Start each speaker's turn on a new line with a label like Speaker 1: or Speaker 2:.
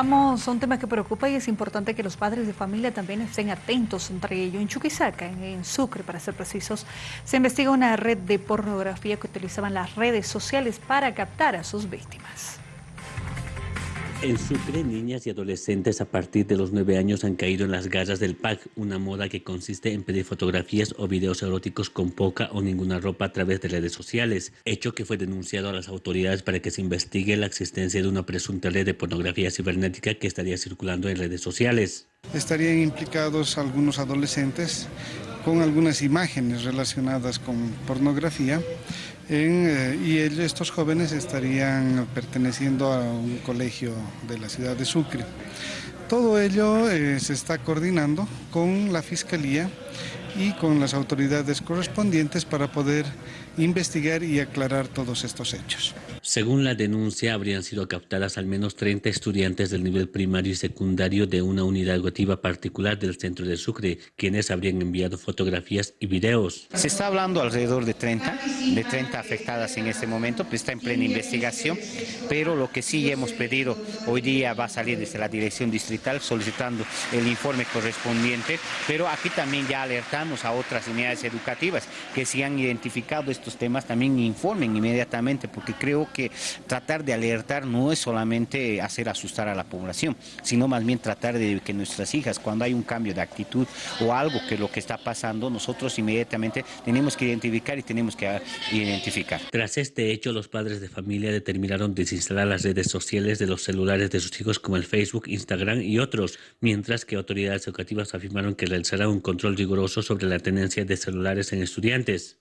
Speaker 1: Vamos a un tema que preocupa y es importante que los padres de familia también estén atentos entre ello. En Chuquisaca, en Sucre para ser precisos, se investiga una red de pornografía que utilizaban las redes sociales para captar a sus víctimas.
Speaker 2: En Sucre, niñas y adolescentes a partir de los nueve años han caído en las garras del pack, una moda que consiste en pedir fotografías o videos eróticos con poca o ninguna ropa a través de redes sociales, hecho que fue denunciado a las autoridades para que se investigue la existencia de una presunta red de pornografía cibernética que estaría circulando en redes sociales.
Speaker 3: Estarían implicados algunos adolescentes con algunas imágenes relacionadas con pornografía eh, y estos jóvenes estarían perteneciendo a un colegio de la ciudad de Sucre. Todo ello eh, se está coordinando con la Fiscalía y con las autoridades correspondientes para poder investigar y aclarar todos estos hechos.
Speaker 2: Según la denuncia, habrían sido captadas al menos 30 estudiantes del nivel primario y secundario de una unidad educativa particular del centro de Sucre, quienes habrían enviado fotografías y videos.
Speaker 4: Se está hablando alrededor de 30, de 30 afectadas en este momento, pues está en plena investigación, pero lo que sí hemos pedido hoy día va a salir desde la dirección distrital solicitando el informe correspondiente, pero aquí también ya alertamos a otras unidades educativas que si han identificado estos temas también informen inmediatamente, porque creo que tratar de alertar no es solamente hacer asustar a la población, sino más bien tratar de que nuestras hijas, cuando hay un cambio de actitud o algo que lo que está pasando, nosotros inmediatamente tenemos que identificar y tenemos que identificar.
Speaker 2: Tras este hecho, los padres de familia determinaron desinstalar las redes sociales de los celulares de sus hijos como el Facebook, Instagram y otros, mientras que autoridades educativas afirmaron que realizarán un control riguroso sobre la tenencia de celulares en estudiantes.